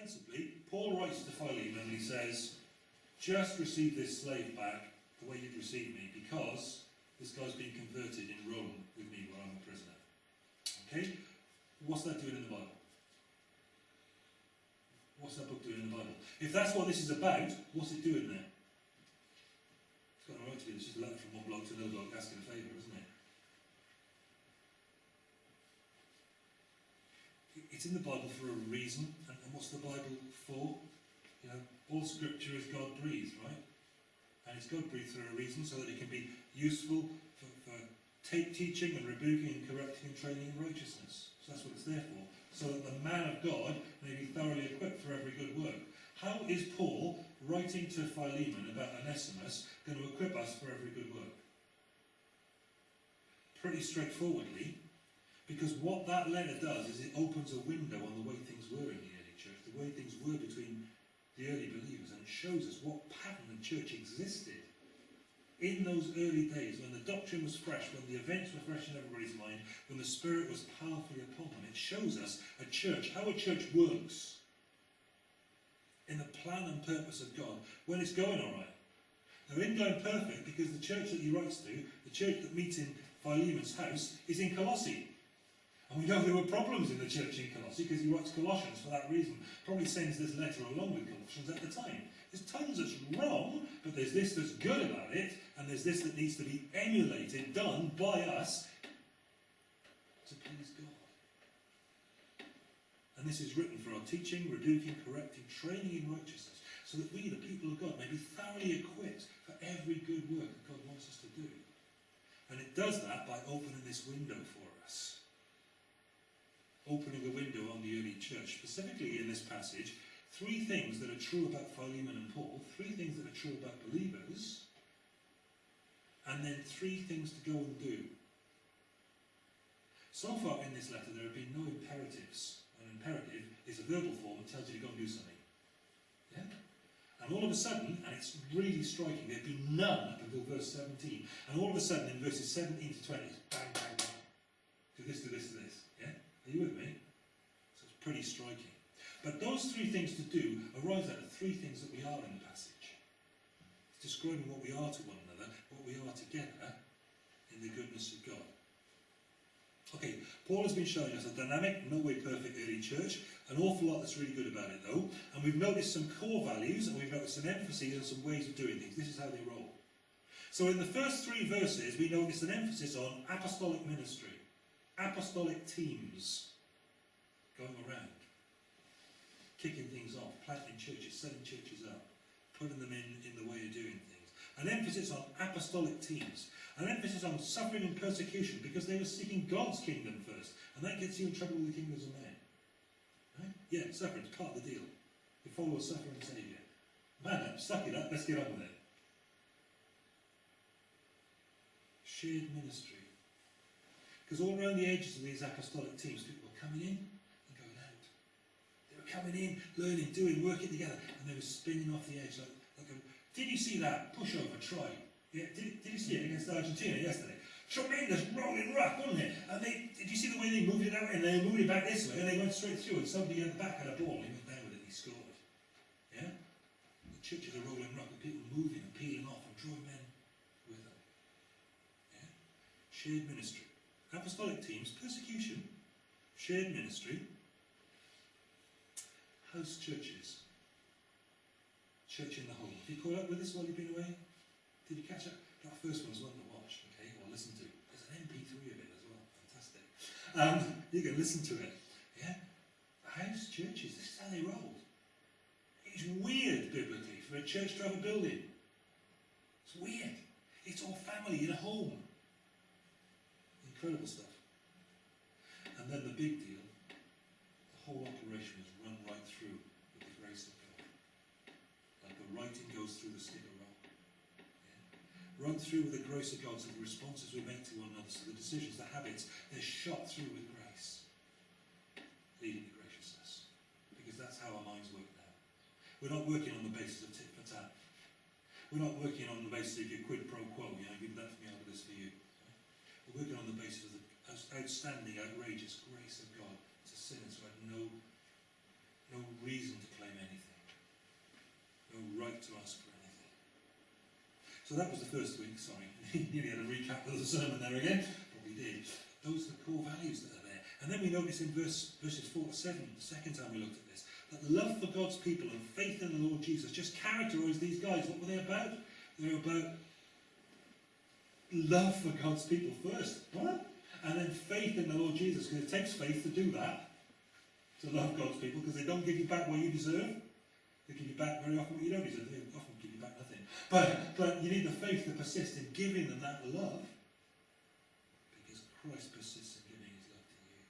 ostensibly, Paul writes to Philemon and he says, just receive this slave back the way you'd received me because this guy's been converted in Rome with me while I'm a prisoner. Okay? What's that doing in the Bible? What's that book doing in the Bible? If that's what this is about, what's it doing there? It's got no right to be. It's just a letter from one bloke to another bloke asking a favour, isn't it? It's in the Bible for a reason, what's the Bible for? You know, all Scripture is God breathed, right? And it's God breathed for a reason, so that it can be useful for, for teaching and rebuking and correcting and training in righteousness. So that's what it's there for. So that the man of God may be thoroughly equipped for every good work. How is Paul, writing to Philemon about Onesimus, going to equip us for every good work? Pretty straightforwardly, because what that letter does is it opens a window on the way things were in the way things were between the early believers, and it shows us what pattern the church existed in those early days, when the doctrine was fresh, when the events were fresh in everybody's mind, when the Spirit was powerfully upon them, it shows us a church, how a church works in the plan and purpose of God when it's going all right. Now, in going perfect, because the church that he writes to, the church that meets in Philemon's house, is in Colossae. And we know there were problems in the church in Colossae because he writes Colossians for that reason. Probably sends this letter along with Colossians at the time. There's tons that's wrong, but there's this that's good about it, and there's this that needs to be emulated, done by us to please God. And this is written for our teaching, rebuking, correcting, training in righteousness, so that we, the people of God, may be thoroughly equipped for every good work that God wants us to do. And it does that by opening this window for us. Opening a window on the early church, specifically in this passage, three things that are true about Philemon and Paul, three things that are true about believers, and then three things to go and do. So far in this letter, there have been no imperatives. An imperative is a verbal form that tells you to go and do something. Yeah? And all of a sudden, and it's really striking, there have been none up until verse 17. And all of a sudden, in verses 17 to 20, bang, bang, bang. Do this, do this, do this. Are you with me? So it's pretty striking. But those three things to do arise out of three things that we are in the passage. It's describing what we are to one another, what we are together in the goodness of God. Okay, Paul has been showing us a dynamic, no way perfect early church, an awful lot that's really good about it though, and we've noticed some core values and we've noticed some emphases and some ways of doing things. This is how they roll. So in the first three verses, we notice an emphasis on apostolic ministry, apostolic teams going around kicking things off, planting churches, setting churches up, putting them in, in the way of doing things. An emphasis on apostolic teams. An emphasis on suffering and persecution because they were seeking God's kingdom first. And that gets you in trouble with the kingdoms of men. Right? Yeah, suffering is part of the deal. You follow a suffering Saviour. Man up, suck it up, let's get on with it. Shared ministry. Because all around the edges of these apostolic teams, people were coming in and going out. They were coming in, learning, doing, working together, and they were spinning off the edge like, like a, did you see that pushover try? Yeah, did, did you see it against Argentina yesterday? Tremendous rolling rock, wasn't it? And they, did you see the way they moved it out and they moved it back this way and they went straight through and somebody at the back had a ball and he went down with it and he scored. Yeah? The church is a rolling rock with people moving and peeling off and drawing men with them. Yeah? Shared ministry. Apostolic teams, persecution, shared ministry, house churches. Church in the home. Have you caught up with this while you've been away? Did you catch up? That first one one's one to watch, okay, or listen to. There's an MP3 of it as well. Fantastic. Um, you can listen to it. Yeah? House churches, this is how they roll. It's weird biblically for a church to have a building. It's weird. It's all family in a home. Incredible stuff. And then the big deal, the whole operation is run right through with the grace of God. Like the writing goes through the stick of rock. Yeah. Run through with the grace of God so the responses we make to one another, so the decisions, the habits, they're shot through with grace. Leading to graciousness. Because that's how our minds work now. We're not working on the basis of tit for tat. We're not working on the basis of your quid pro quo, you know, give that for me, I'll do this for you. We're on the basis of the outstanding, outrageous grace of God to sinners who had no no reason to claim anything, no right to ask for anything. So that was the first week, sorry. Nearly had a recap of the sermon there again, but we did. Those are the core values that are there. And then we notice in verse, verses 4 to 7, the second time we looked at this, that the love for God's people and faith in the Lord Jesus just characterised these guys. What were they about? They were about love for God's people first. What? And then faith in the Lord Jesus, because it takes faith to do that, to love God's people, because they don't give you back what you deserve. They give you back very often what you don't deserve. They often give you back nothing. But, but you need the faith to persist in giving them that love, because Christ persists in giving his love to you.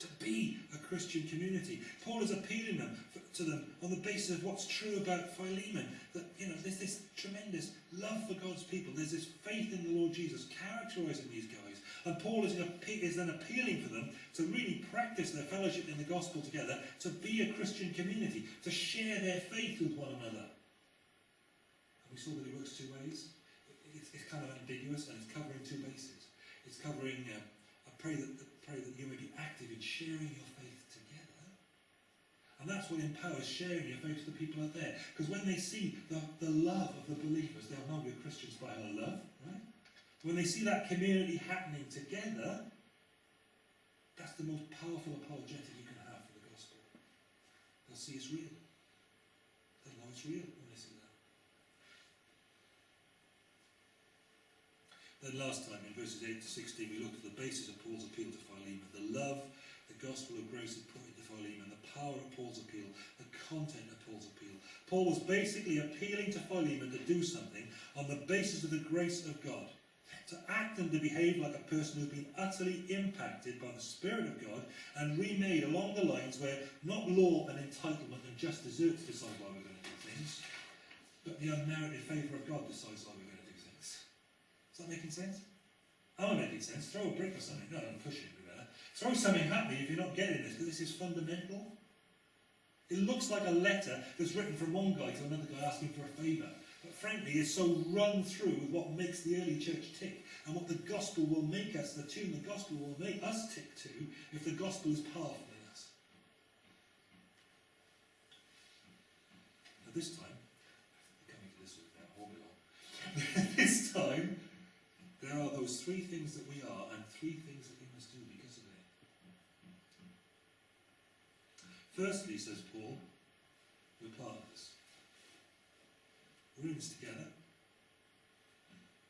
To be a Christian community. Paul is appealing them to them on the basis of what's true about Philemon. That you know, there's this tremendous love for God's people. There's this faith in the Lord Jesus characterising these guys. And Paul is, is then appealing for them to really practice their fellowship in the gospel together, to be a Christian community, to share their faith with one another. And we saw that it works two ways. It's, it's kind of ambiguous and it's covering two bases. It's covering, uh, I pray that, pray that you may be active in sharing your faith together. And that's what empowers sharing your faith with the people out there. Because when they see the, the love of the believers, they'll know we're Christians by our love, right? When they see that community happening together, that's the most powerful apologetic you can have for the gospel. They'll see it's real. They'll know it's real when they see that. Then last time, in verses 8 to 16, we looked at the basis of Paul's appeal to Philemon, the love, the gospel of grace put into Philemon, the power of Paul's appeal, the content of Paul's appeal. Paul was basically appealing to Philemon to do something on the basis of the grace of God to act and to behave like a person who's been utterly impacted by the Spirit of God and remade along the lines where not law and entitlement and just deserts decide why we're going to do things, but the unmerited favour of God decides why we're going to do things. Is that making sense? I'm making sense? Throw a brick or something. No, I'm pushing there. Throw something at me if you're not getting this, because this is fundamental. It looks like a letter that's written from one guy to another guy asking for a favour but frankly is so run through with what makes the early church tick and what the gospel will make us, the tune the gospel will make us tick to if the gospel is powerful in us. Now this time, coming to this now, hold on. There are those three things that we are and three things that we must do because of it. Firstly, says Paul, we're partners. We're in this together.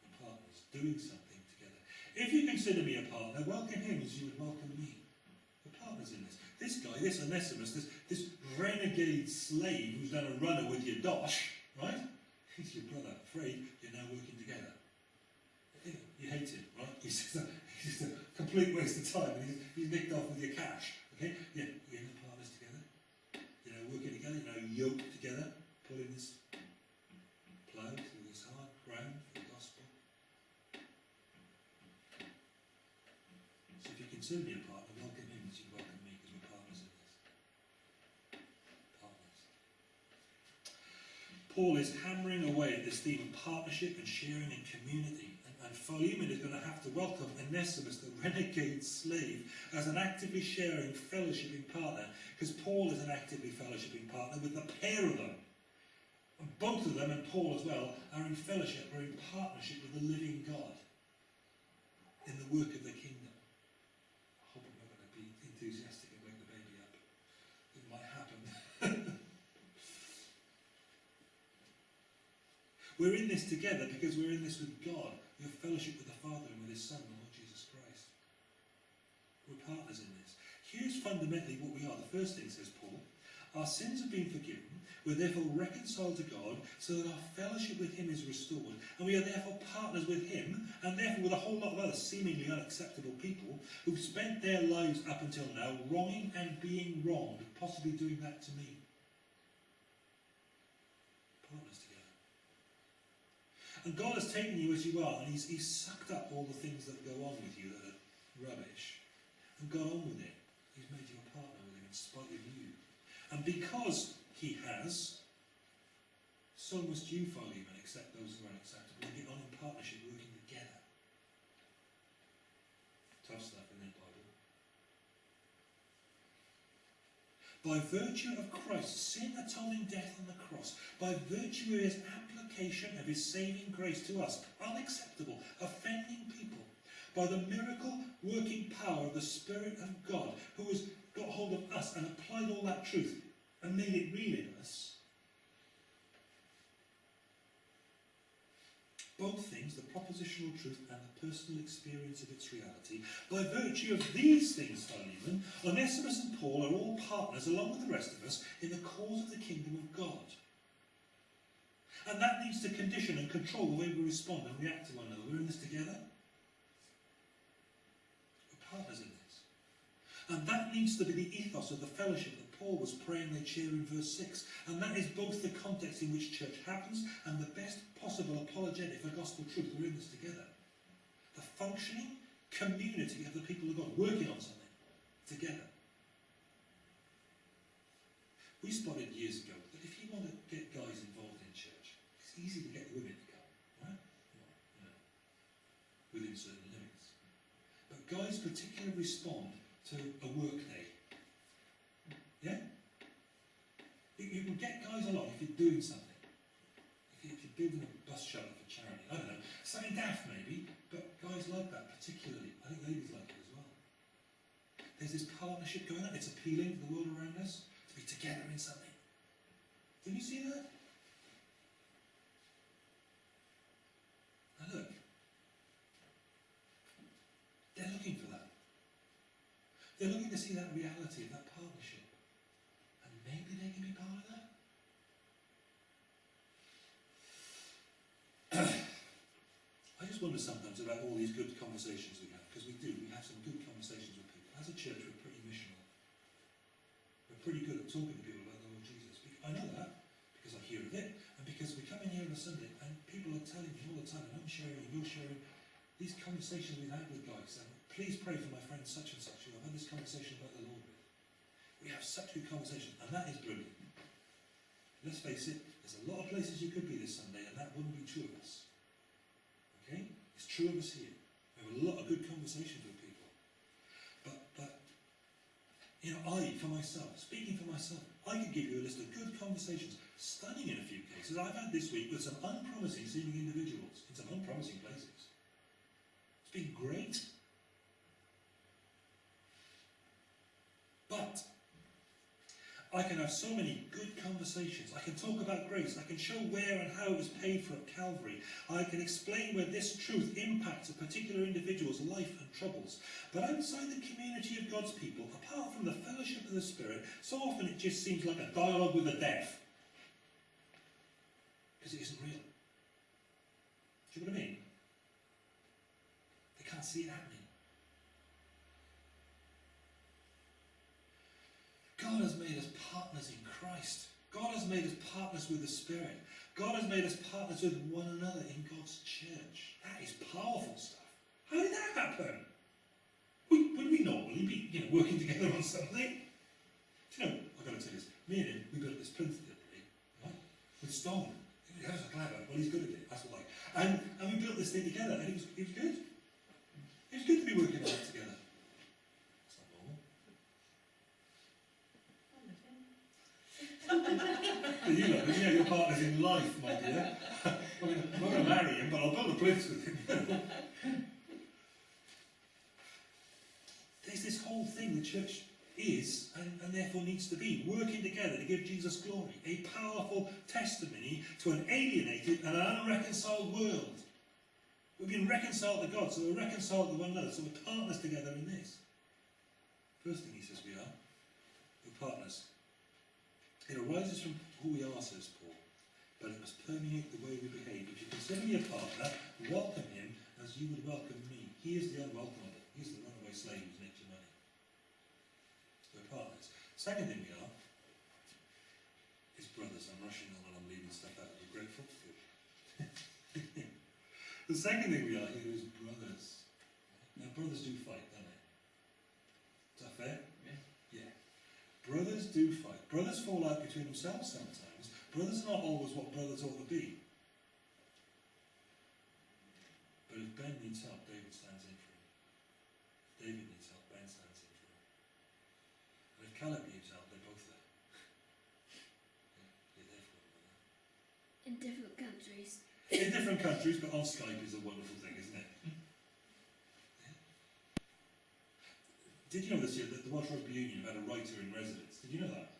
We're partners, doing something together. If you consider me a partner, welcome him as you would welcome me. We're partners in this. This guy, this Onesimus, this, this renegade slave who's done a runner with your dosh, right? He's your brother. Afraid you're now working Him, right? He's just a, he's a complete waste of time and he's, he's nicked off with your cash. Okay? Yeah, we're in partners together. You know, working together, you know, yoked together, pulling this plough through this hard ground for the gospel. So if you consider me a partner, welcome him as you welcome me because we're partners in this. Partners. Paul is hammering away at this theme of partnership and sharing and community. Philemon is going to have to welcome Onesimus, the renegade slave, as an actively sharing, fellowshipping partner, because Paul is an actively fellowshipping partner with the pair of them. And both of them, and Paul as well, are in fellowship, are in partnership with the living God in the work of the kingdom. I hope I'm not going to be enthusiastic and wake the baby up. It might happen. we're in this together because we're in this with God. We have fellowship with the Father and with His Son, the Lord Jesus Christ. We're partners in this. Here's fundamentally what we are. The first thing, says Paul, our sins have been forgiven we're therefore reconciled to God so that our fellowship with him is restored. And we are therefore partners with him and therefore with a whole lot of other seemingly unacceptable people who've spent their lives up until now wronging and being wronged, possibly doing that to me. Partners together. And God has taken you as you are and he's, he's sucked up all the things that go on with you that are rubbish and gone on with it. He's made you a partner with him in spite of you. And because he has, so must you, Philemon, accept those who are unacceptable and get on in partnership, working together. Tough stuff in the Bible. By virtue of Christ's sin atoning death on the cross, by virtue of his application of his saving grace to us, unacceptable, offending people, by the miracle working power of the Spirit of God, who has got hold of us and applied all that truth and made it real in us. Both things, the propositional truth and the personal experience of its reality, by virtue of these things, Philemon, Onesimus and Paul are all partners, along with the rest of us, in the cause of the kingdom of God. And that needs to condition and control the way we respond and react to one another. We're in this together. We're partners in this. And that needs to be the ethos of the fellowship Paul was praying they'd in verse 6. And that is both the context in which church happens and the best possible apologetic for gospel truth. We're in this together. The functioning community of the people of God working on something together. We spotted years ago that if you want to get guys involved in church, it's easy to get women to come, right? You know, within certain limits. But guys particularly respond to a work day. Yeah? You, can get guys along if you're doing something. If, you, if you're building a bus shelter for charity, I don't know, something daft maybe, but guys like that particularly. I think ladies like it as well. There's this partnership going on. It's appealing to the world around us to be together in something. Did you see that? Now look. They're looking for that. They're looking to see that reality that partnership. And maybe they can be part of that. I just wonder sometimes about all these good conversations we have, because we do, we have some good conversations with people. As a church, we're pretty missional. We're pretty good at talking to people about the Lord Jesus. I know that because I hear of it, and because we come in here on a Sunday and people are telling me all the time, and I'm sharing, and you're sharing, these conversations we've had with guys, and please pray for my friend such and such who I've had this conversation about the Lord with. We have such good conversations, and that is brilliant. Let's face it, there's a lot of places you could be this Sunday, and that wouldn't be true of us. It's true of us here. We have a lot of good conversations with people. But, but, you know, I, for myself, speaking for myself, I could give you a list of good conversations, stunning in a few cases, I've had this week with some unpromising seeming individuals in some unpromising places. It's been great. But I can have so many good conversations. I can talk about grace. I can show where and how it was paid for at Calvary. I can explain where this truth impacts a particular individual's life and troubles. But outside the community of God's people, apart from the fellowship of the Spirit, so often it just seems like a dialogue with the deaf. Because it isn't real. Do you know what I mean? They can't see it happening. God has made us partners in Christ. God has made us partners with the Spirit. God has made us partners with one another in God's church. That is powerful stuff. How did that happen? Would, would we normally be, you know, working together on something? Do you know, I've got to tell you this. Me and him, we built this plinth the other day, right? With stone. He was clever. Well, he's good at it. That's what I like. And, and we built this thing together, and it was, it was good. It was good to be working on it together. It's not normal. But you know, yeah, your partner's in life, my dear. I mean, I'm not going to marry him, but I'll build a place with him. There's this whole thing the church is, and, and therefore needs to be, working together to give Jesus glory. A powerful testimony to an alienated and unreconciled world. We've been reconciled to God, so we're reconciled to one another, so we're partners together in this. First thing he says we are, we're partners. It arises from who we are, says Paul, but it must permeate the way we behave. If you consider me a partner, welcome him as you would welcome me. He is the unwelcomable. He's the runaway slave who's nicked your money. We're partners. Second thing we are is brothers. I'm rushing on and I'm leaving stuff out. Are you grateful? The second thing we are here is brothers. Now, brothers do fight, don't they? Is that fair? Yeah. Brothers do fight. Brothers fall out between themselves sometimes. Brothers are not always what brothers ought to be. But if Ben needs help, David stands in for him. David needs help, Ben stands in for him. And if Caleb needs help, they're both there. in different countries, but on Skype is a wonderful thing, isn't it? Did you know this year that the Welsh Rugby Union had a writer in residence? Did you know that?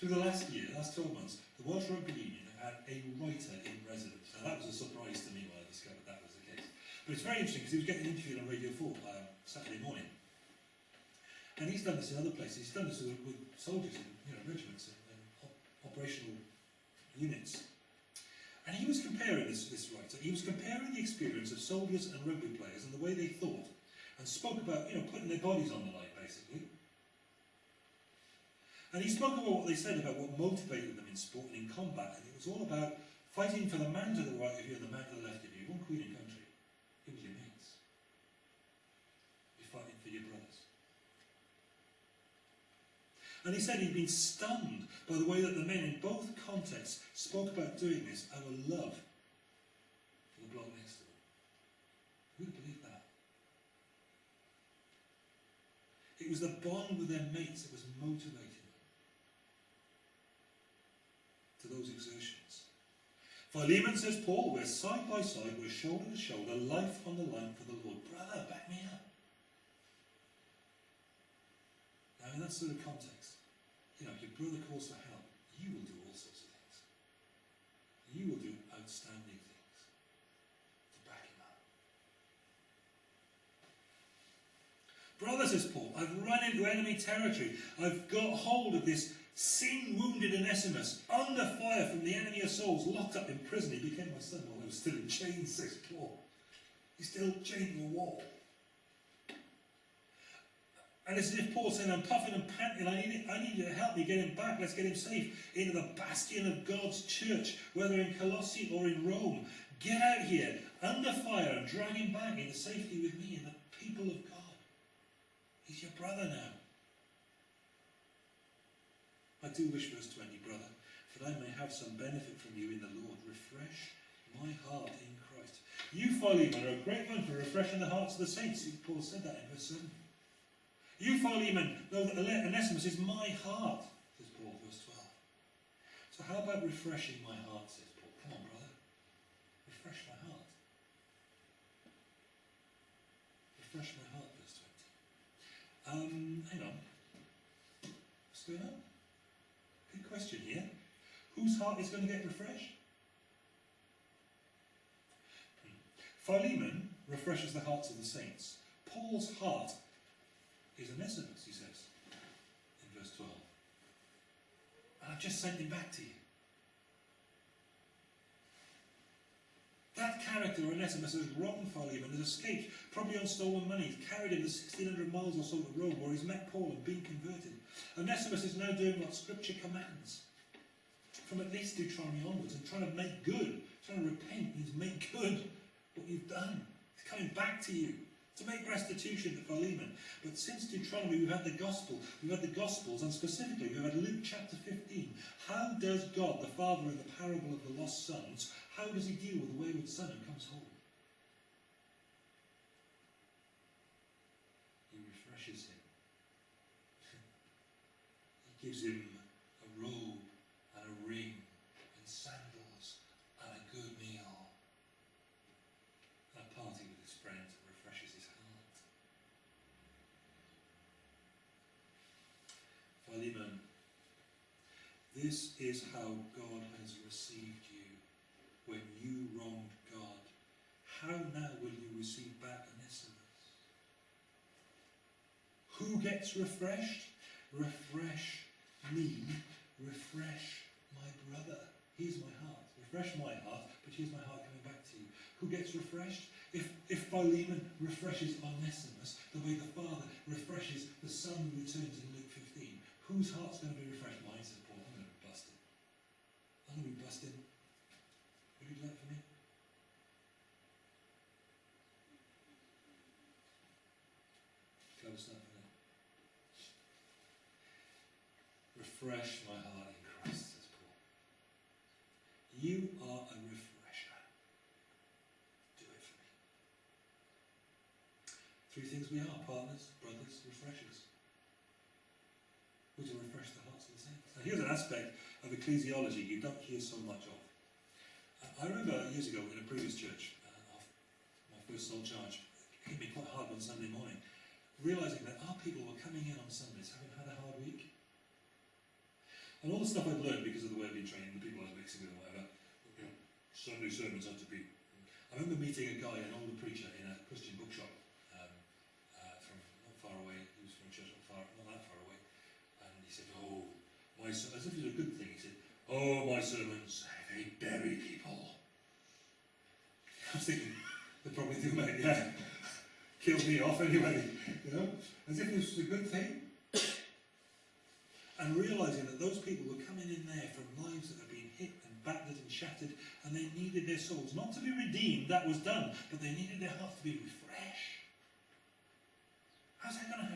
Through the last year, last 12 months, the Welsh Rugby Union had a writer in residence. Now that was a surprise to me when I discovered that was the case. But it's very interesting because he was getting interviewed on Radio 4 uh, Saturday morning. And he's done this in other places. He's done this with, with soldiers in you know, regiments and, and op operational units. And he was comparing this, this writer, he was comparing the experience of soldiers and rugby players and the way they thought and spoke about, you know, putting their bodies on the line, basically. And he spoke about what they said about what motivated them in sport and in combat, and it was all about fighting for the man to the right of you and the man to the left of you, one queen and country. It was your mates. You're fighting for your brothers. And he said he'd been stunned by the way that the men in both contexts spoke about doing this out of love for the bloke next to them. Who'd have believed that? It was the bond with their mates that was motivating them to those exertions. Philemon, says Paul, we're side by side, we're shoulder to shoulder, life on the line for the Lord. Brother, back me up. Now, in that sort of context, you know, if your brother calls for help, you will do all sorts of things. You will do outstanding things to back him up. Brother, says Paul, I've run into enemy territory. I've got hold of this sin-wounded Onesimus, under fire from the enemy of souls, locked up in prison. He became my son while I was still in chains, says Paul. He's still chained to the wall. And it's as if Paul's saying, I'm puffing and panting, I need, I need you to help me get him back. Let's get him safe into the bastion of God's church, whether in Colossae or in Rome. Get out here, under fire, and drag him back into safety with me and the people of God. He's your brother now. I do wish, verse 20, brother, that I may have some benefit from you in the Lord. Refresh my heart in Christ. You, Philemon, are a great one for refreshing the hearts of the saints. Paul said that in verse 7. You, Philemon, know that Onesimus is my heart, says Paul, verse 12. So how about refreshing my heart, says Paul. Come on, brother. Refresh my heart. Refresh my heart, verse 20. Um, hang on. What's going on? Good question here. Whose heart is going to get refreshed? Hmm. Philemon refreshes the hearts of the saints. Paul's heart is Onesimus, he says in verse 12. And I've just sent him back to you. That character, Onesimus, has wronged Philemon, has escaped, probably on stolen money, carried him the 1600 miles or so to Rome, where he's met Paul and been converted. Onesimus is now doing what Scripture commands. From at least Deuteronomy onwards, and trying to make good, trying to repent means make good what you've done. He's coming back to you to make restitution to Philemon. But since Deuteronomy, we've had the gospel, we've had the gospels, and specifically we've had Luke chapter 15. How does God, the father in the parable of the lost sons, how does he deal with the wayward son who comes home? He refreshes him. he gives him a robe and a ring and sandals and a good meal. And a party with his friends that refreshes his heart. Philemon, this is how God has received you when you wronged God. How now will you receive back Onesimus? Who gets refreshed? Refresh me, refresh my brother. Here's my heart. Refresh my heart, but here's my heart coming back to you. Who gets refreshed? If, if Philemon refreshes Onesimus the way the father refreshes the son who returns in Luke 15, whose heart's going to be refreshed? Mine, says Paul. I'm going to be busted. I'm going to be busted. Would you do that for me? Close up for Refresh my heart in Christ, says Paul. You are a refresher. Do it for me. Three things we are partners, brothers, refreshers. We're to refresh the hearts of the saints. Now, here's an aspect of ecclesiology you don't hear so much of. I remember years ago in a previous church, uh, my first sole charge, it hit me quite hard one Sunday morning, realising that our people were coming in on Sundays having had a hard week. And all the stuff I'd learned because of the way I'd been trained, the people I was mixing with whatever, you know, Sunday sermons had to be. I remember meeting a guy, an older preacher, in a Christian bookshop um, uh, from not far away. He was from a church not far, not that far away, and he said, "Oh, my," ser-" as if it was a good thing. "Oh, my sermons, they bury people." I was thinking, they probably about it, yeah, kill me off anyway, you know, as if this was a good thing. And realising that those people were coming in there from lives that had been hit and battered and shattered, and they needed their souls not to be redeemed, that was done, but they needed their hearts to be refreshed. How's that going to